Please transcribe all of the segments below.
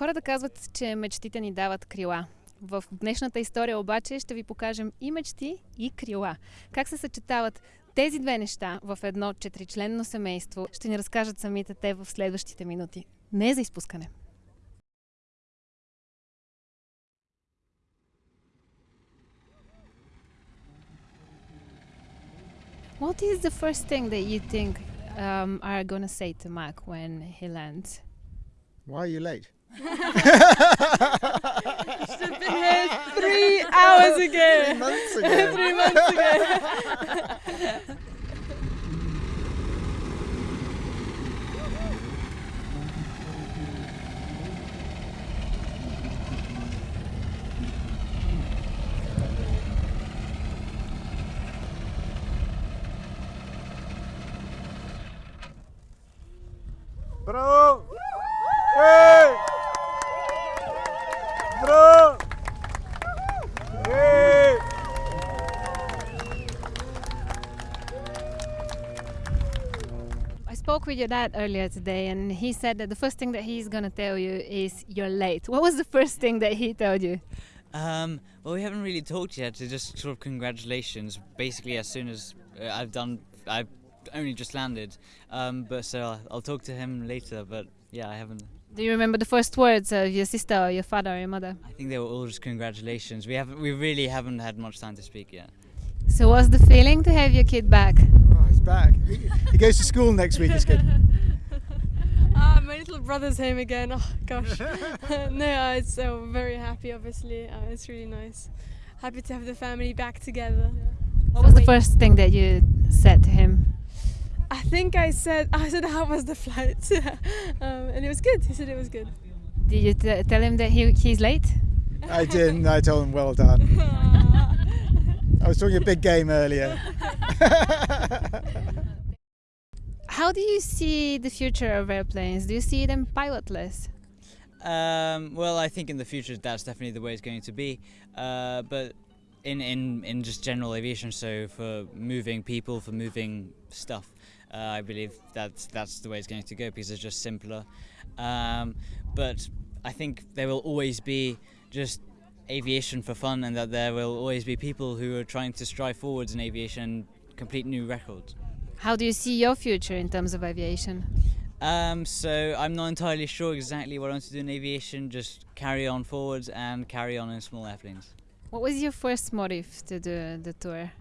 Хората казват, че мечтите ни дават крила. В днешната история обаче ще ви покажем и мечти, и крила. Как се съчетават тези две неща в едно четиричленно семейство, ще ни разкажат самите те в следващите минути. Не е за изпускане. What is the first thing that you think um, are to say to Mac when he lands? Why are you late? Should have been here three hours ago. Three months ago. three months ago. spoke with your dad earlier today, and he said that the first thing that he's going to tell you is you're late. What was the first thing that he told you? Um, well, we haven't really talked yet. So just sort of congratulations. Basically, as soon as uh, I've done, I've only just landed. Um, but so I'll, I'll talk to him later. But yeah, I haven't. Do you remember the first words of your sister or your father or your mother? I think they were all just congratulations. We haven't, we really haven't had much time to speak yet. So, what's the feeling to have your kid back? He's back. He, he goes to school next week. It's good. Ah, my little brother's home again. Oh gosh. no, uh, it's uh, very happy. Obviously, uh, it's really nice. Happy to have the family back together. What was the first thing that you said to him? I think I said I said how was the flight, um, and it was good. He said it was good. Did you t- tell him that he, he's late? I didn't. I told him well done. I was talking a big game earlier. How do you see the future of airplanes? Do you see them pilotless? Um, well, I think in the future that's definitely the way it's going to be. Uh, but in, in, in just general aviation, so for moving people, for moving stuff, uh, I believe that's that's the way it's going to go because it's just simpler. Um, but I think there will always be just aviation for fun, and that there will always be people who are trying to strive forwards in aviation complete new records. How do you see your future in terms of aviation? Um, so I'm not entirely sure exactly what I want to do in aviation. Just carry on forwards and carry on in small airplanes. What was your first motive to do the tour?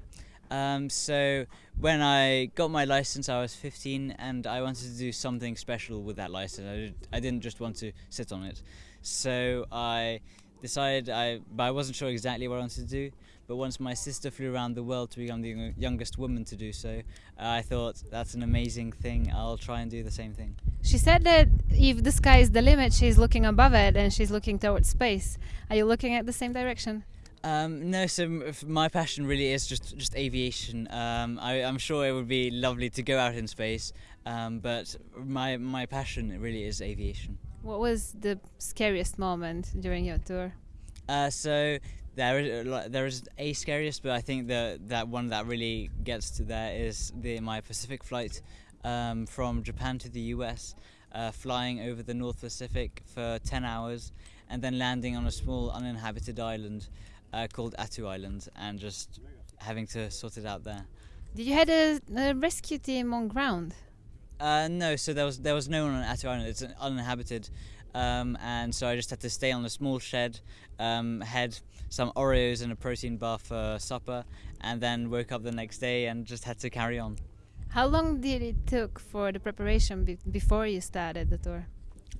Um, so when I got my license, I was 15, and I wanted to do something special with that license. I, did, I didn't just want to sit on it. So I decided I, but I wasn't sure exactly what I wanted to do. But once my sister flew around the world to become the youngest woman to do so, uh, I thought that's an amazing thing. I'll try and do the same thing. She said that if the sky is the limit, she's looking above it and she's looking towards space. Are you looking at the same direction? Um, no, so my passion really is just just aviation. Um, I, I'm sure it would be lovely to go out in space, um, but my my passion really is aviation. What was the scariest moment during your tour? Uh, so there is uh, like, there is a scariest, but I think the that one that really gets to there is the my Pacific flight um, from Japan to the US, uh, flying over the North Pacific for 10 hours, and then landing on a small uninhabited island uh, called Attu Island, and just having to sort it out there. Did you had a, a rescue team on ground? Uh, no, so there was there was no one on Attu Island. It's an uninhabited, um, and so I just had to stay on a small shed, um, had some Oreos and a protein bar for supper, and then woke up the next day and just had to carry on. How long did it took for the preparation be- before you started the tour?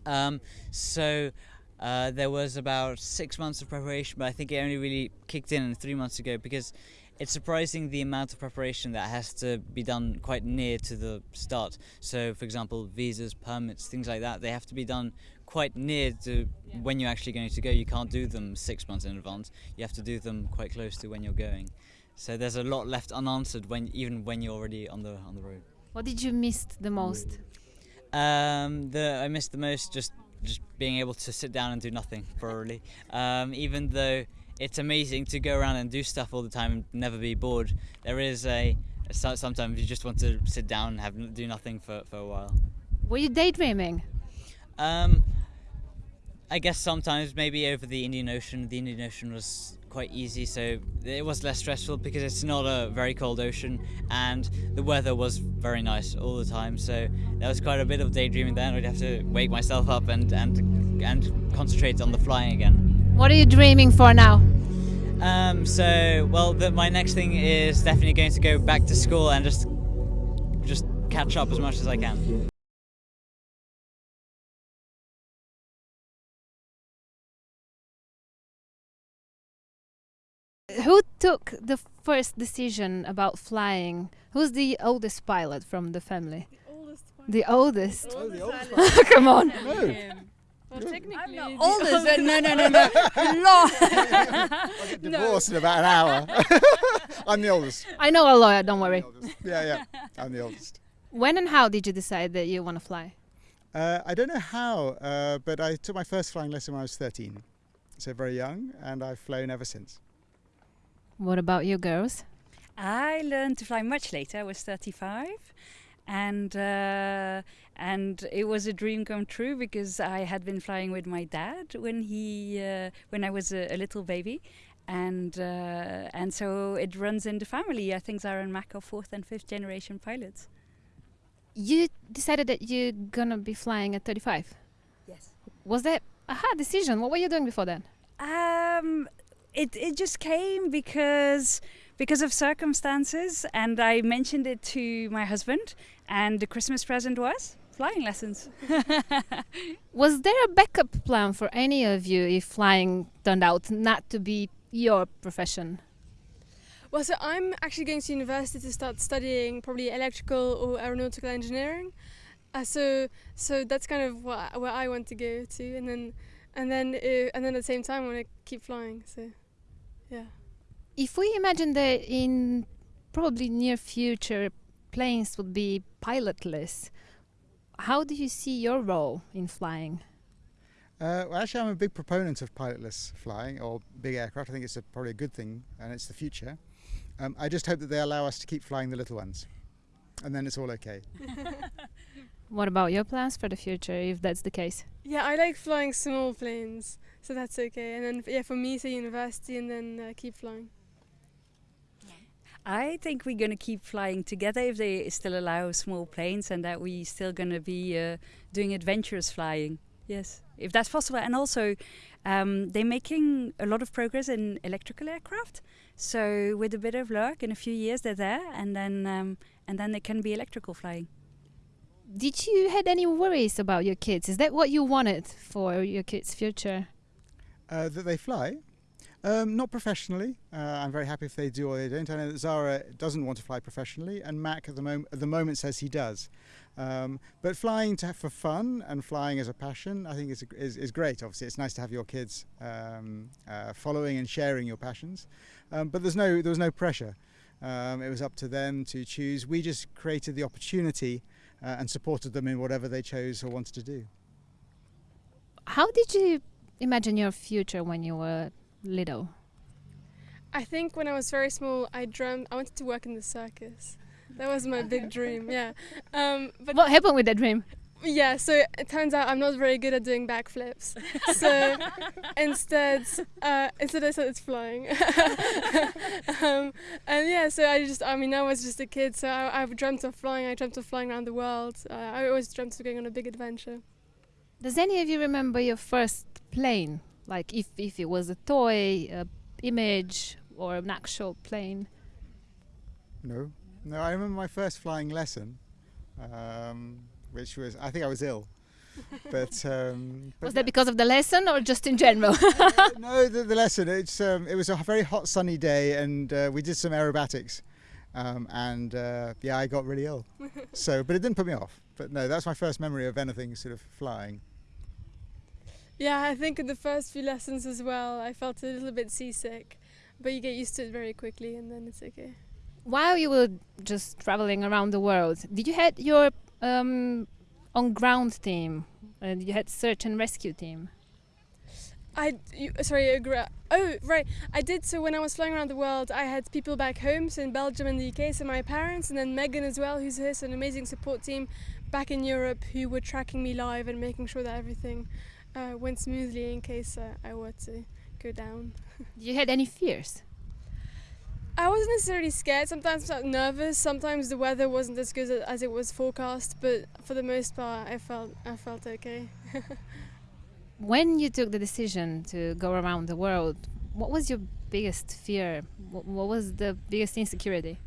Um, so uh, there was about six months of preparation, but I think it only really kicked in three months ago because it's surprising the amount of preparation that has to be done quite near to the start. So, for example, visas, permits, things like that, they have to be done quite near to when you're actually going to go. You can't do them six months in advance. You have to do them quite close to when you're going. So there's a lot left unanswered when even when you're already on the on the road. What did you miss the most? Um, the I missed the most just just being able to sit down and do nothing probably. Um, even though it's amazing to go around and do stuff all the time and never be bored, there is a so- sometimes you just want to sit down and have do nothing for, for a while. Were you daydreaming? Um, I guess sometimes maybe over the Indian Ocean, the Indian Ocean was quite easy, so it was less stressful because it's not a very cold ocean and the weather was very nice all the time. So there was quite a bit of daydreaming then. I'd have to wake myself up and and and concentrate on the flying again. What are you dreaming for now? Um, so well, the, my next thing is definitely going to go back to school and just just catch up as much as I can. Who took the first decision about flying? Who's the oldest pilot from the family? Oldest The oldest. Oh, the oldest Come on. No. Well, technically, the Oldest? no, no, no, no. Long. I'll get divorced in about an hour. I'm the oldest. I know a lawyer, don't worry. Yeah, yeah. I'm the oldest. When and how did you decide that you want to fly? Uh, I don't know how, uh, but I took my first flying lesson when I was 13. So very young, and I've flown ever since. What about you girls? I learned to fly much later. I was 35, and uh, and it was a dream come true because I had been flying with my dad when he uh, when I was a, a little baby, and uh, and so it runs in the family. I think Zara and Mack are fourth and fifth generation pilots. You decided that you're gonna be flying at 35. Yes. Was that a hard decision? What were you doing before then? Um, it it just came because because of circumstances, and I mentioned it to my husband, and the Christmas present was flying lessons. Was there a backup plan for any of you if flying turned out not to be your profession? Well, so I'm actually going to university to start studying probably electrical or aeronautical engineering. Uh, so so that's kind of what where I want to go to, and then and then uh, and then at the same time I want to keep flying. So yeah. If we imagine that in probably near future planes would be pilotless, how do you see your role in flying? Uh, well, actually, I'm a big proponent of pilotless flying or big aircraft. I think it's a, probably a good thing, and it's the future. Um, I just hope that they allow us to keep flying the little ones, and then it's all okay. What about your plans for the future if that's the case? Yeah, I like flying small planes, so that's okay. And then yeah, for me to university and then uh, keep flying. I think we're going to keep flying together if they still allow small planes, and that we're still going to be uh, doing adventurous flying. Yes, if that's possible. And also, um, they're making a lot of progress in electrical aircraft. So with a bit of luck, in a few years they're there, and then um, and then they can be electrical flying. Did you had any worries about your kids? Is that what you wanted for your kids' future? Uh, that they fly. Um, not professionally. Uh, I'm very happy if they do or they don't. I know that Zara doesn't want to fly professionally, and Mack at the, mom- at the moment says he does. Um, but flying to, for fun and flying as a passion, I think is, is, is great. Obviously, it's nice to have your kids um, uh, following and sharing your passions. Um, but there's no there was no pressure. Um, it was up to them to choose. We just created the opportunity uh, and supported them in whatever they chose or wanted to do. How did you imagine your future when you were little? I think when I was very small, I dreamt I wanted to work in the circus. That was my big dream. Yeah. Um, but What happened with that dream? yeah, so it turns out I'm not very good at doing backflips. So instead, uh, instead I started flying. um, and yeah, so I just, I mean, I was just a kid, so I, I've dreamt of flying. I dreamt of flying around the world. Uh, I always dreamt of going on a big adventure. Does any of you remember your first plane? Like if, if it was a toy, a image, or an actual plane? No, no. I remember my first flying lesson, um, which was I think I was ill, but, um, but Was that because of the lesson or just in general? Uh, no, the, the lesson. It's um, it was a very hot sunny day, and uh, we did some aerobatics, um, and uh, yeah, I got really ill. so, but it didn't put me off. But no, that's my first memory of anything sort of flying. Yeah, I think in the first few lessons as well, I felt a little bit seasick, but you get used to it very quickly, and then it's okay. While you were just traveling around the world, did you had your um, on ground team? And you had search and rescue team. I you, sorry. Oh, right. I did. So when I was flying around the world, I had people back home, so in Belgium and the UK, so my parents, and then Megan as well, who's here, so an amazing support team back in Europe who were tracking me live and making sure that everything uh, went smoothly in case uh, I were to go down. you had any fears? I wasn't necessarily scared. Sometimes I felt nervous. Sometimes the weather wasn't as good as it was forecast, but for the most part, I felt I felt okay. when you took the decision to go around the world, what was your biggest fear? What, what was the biggest insecurity?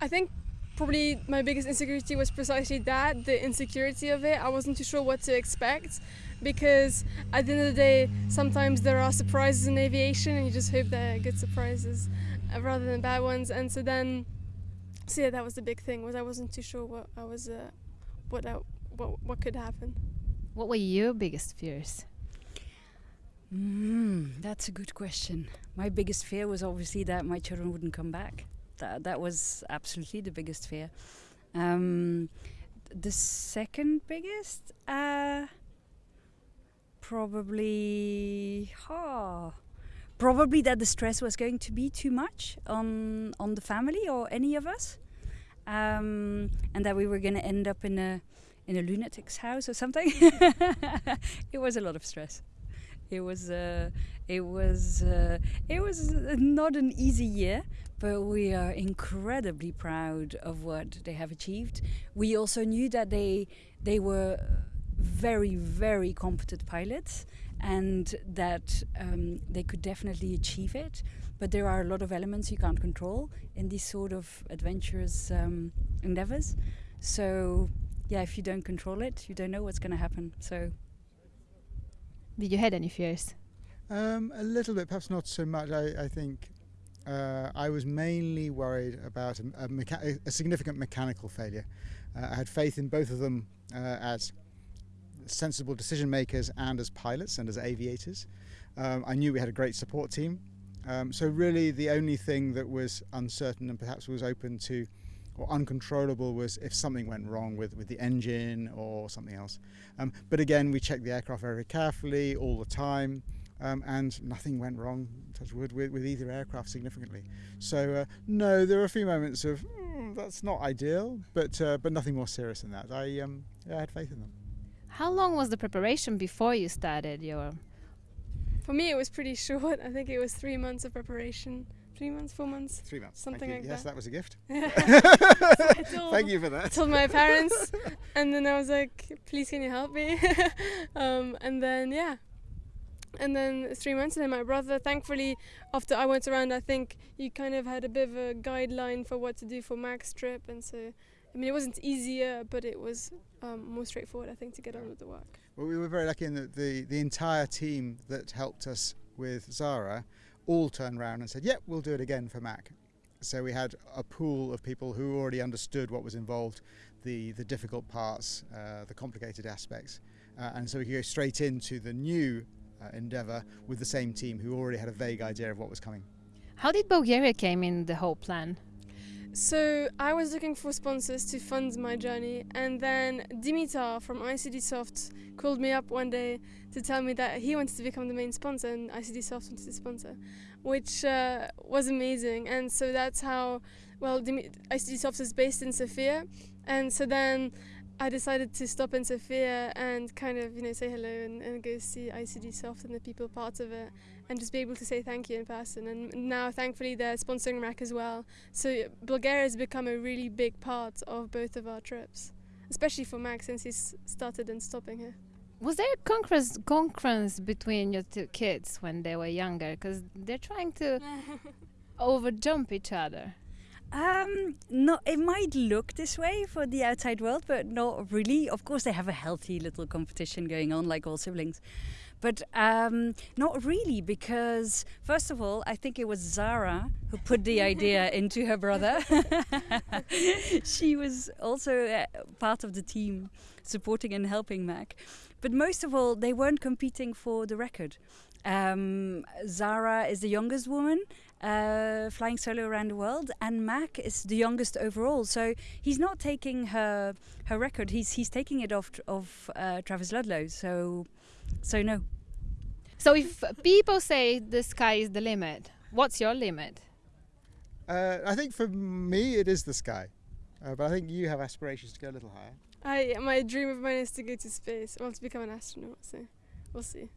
I think probably my biggest insecurity was precisely that the insecurity of it. I wasn't too sure what to expect because at the end of the day, sometimes there are surprises in aviation and you just hope they're good surprises uh, rather than bad ones. And so then, so yeah, that was the big thing was I wasn't too sure what I was, uh, what, I, what, what could happen. What were your biggest fears? Mm, that's a good question. My biggest fear was obviously that my children wouldn't come back. That that was absolutely the biggest fear. Um, the second biggest, uh, probably, oh, probably that the stress was going to be too much on on the family or any of us, um, and that we were going to end up in a in a lunatic's house or something. it was a lot of stress. It was uh, it was uh, it was not an easy year, but we are incredibly proud of what they have achieved. We also knew that they they were very very competent pilots and that um, they could definitely achieve it. But there are a lot of elements you can't control in these sort of adventurous um, endeavors. So yeah, if you don't control it, you don't know what's going to happen. So did you had any fears? Um, a little bit, perhaps not so much. I, I think uh, I was mainly worried about a, a, mecha- a significant mechanical failure. Uh, I had faith in both of them uh, as sensible decision makers and as pilots and as aviators. Um, I knew we had a great support team. Um, so, really, the only thing that was uncertain and perhaps was open to or uncontrollable was if something went wrong with, with the engine or something else. Um, but again, we checked the aircraft very carefully all the time. Um, and nothing went wrong, touch wood, with, with either aircraft significantly. So uh, no, there were a few moments of mm, that's not ideal, but uh, but nothing more serious than that. I um, yeah, I had faith in them. How long was the preparation before you started your? For me, it was pretty short. I think it was three months of preparation three months, four months, three months, something like yes, that. Yes, that was a gift. so told, Thank you for that. I told my parents, and then I was like, "Please, can you help me?" um, and then yeah, and then three months, and then my brother. Thankfully, after I went around, I think you kind of had a bit of a guideline for what to do for Mack's trip, and so. I mean, it wasn't easier, but it was um, more straightforward, I think, to get on with the work. Well, we were very lucky in that the, the entire team that helped us with Zara all turned around and said, "Yep, we'll do it again for Mack." So we had a pool of people who already understood what was involved, the the difficult parts, uh, the complicated aspects, uh, and so we could go straight into the new uh, endeavour with the same team who already had a vague idea of what was coming. How did Bulgaria came in the whole plan? So I was looking for sponsors to fund my journey, and then Dimitar from ICD Soft called me up one day to tell me that he wanted to become the main sponsor, and ICD Soft wanted to sponsor, which uh, was amazing. And so that's how, well, ICD Soft is based in Sofia, and so then I decided to stop in Sofia and kind of, you know, say hello and, and go see ICD Soft and the people part of it and just be able to say thank you in person. And now, thankfully, they're sponsoring Mack as well. So uh, Bulgaria has become a really big part of both of our trips, especially for Max since he's started and stopping here. Was there a concurrence, concurrence between your two kids when they were younger? Because they're trying to overjump each other. Um, no, it might look this way for the outside world, but not really. Of course, they have a healthy little competition going on, like all siblings. But um, not really, because first of all, I think it was Zara who put the idea into her brother. she was also uh, part of the team supporting and helping Mack. But most of all, they weren't competing for the record. Um, Zara is the youngest woman uh, flying solo around the world, and Mack is the youngest overall. So he's not taking her her record. He's he's taking it off of uh, Travis Ludlow. So so no. So if people say the sky is the limit, what's your limit? Uh, I think for me it is the sky, uh, but I think you have aspirations to go a little higher. I my dream of mine is to go to space. I want to become an astronaut. So we'll see.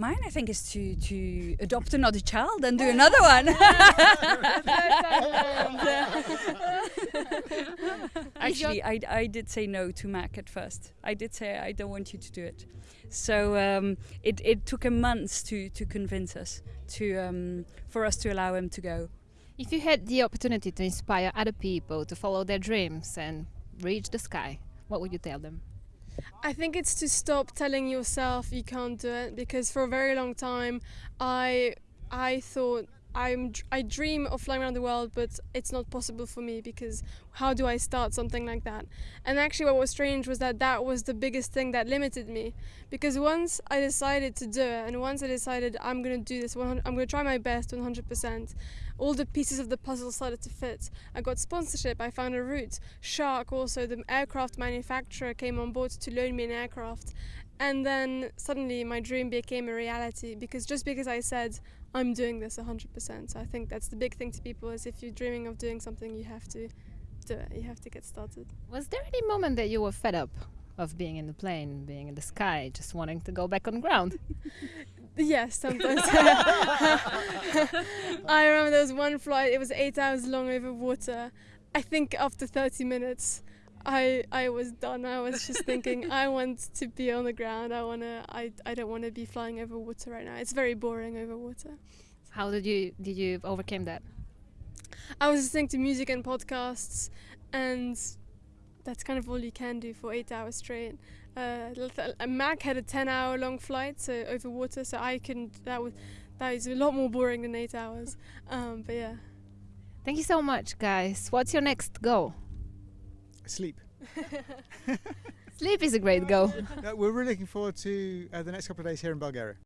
Mine, I think, is to to adopt another child and do another one. Actually, I, I did say no to Mack at first. I did say I don't want you to do it. So um, it it took a month to to convince us to um, for us to allow him to go. If you had the opportunity to inspire other people to follow their dreams and reach the sky, what would you tell them? I think it's to stop telling yourself you can't do it because for a very long time I I thought I'm I dream of flying around the world but it's not possible for me because how do I start something like that and actually what was strange was that that was the biggest thing that limited me because once I decided to do it and once I decided I'm going to do this 100, I'm going to try my best 100% all the pieces of the puzzle started to fit. I got sponsorship, I found a route. Shark, also the aircraft manufacturer, came on board to loan me an aircraft. And then suddenly my dream became a reality because just because I said I'm doing this 100%. So I think that's the big thing to people is if you're dreaming of doing something, you have to do it. You have to get started. Was there any moment that you were fed up of being in the plane, being in the sky, just wanting to go back on ground? Yes, sometimes. I remember there was one flight. It was eight hours long over water. I think after 30 minutes, I I was done. I was just thinking, I want to be on the ground. I wanna. I I don't want to be flying over water right now. It's very boring over water. How did you did you overcome that? I was listening to music and podcasts, and that's kind of all you can do for eight hours straight. Uh, Mack had a 10 hour long flight so over water so I can that was that is a lot more boring than eight hours um, but yeah thank you so much guys what's your next goal sleep. Sleep is a great goal. We're really looking forward to uh, the next couple of days here in Bulgaria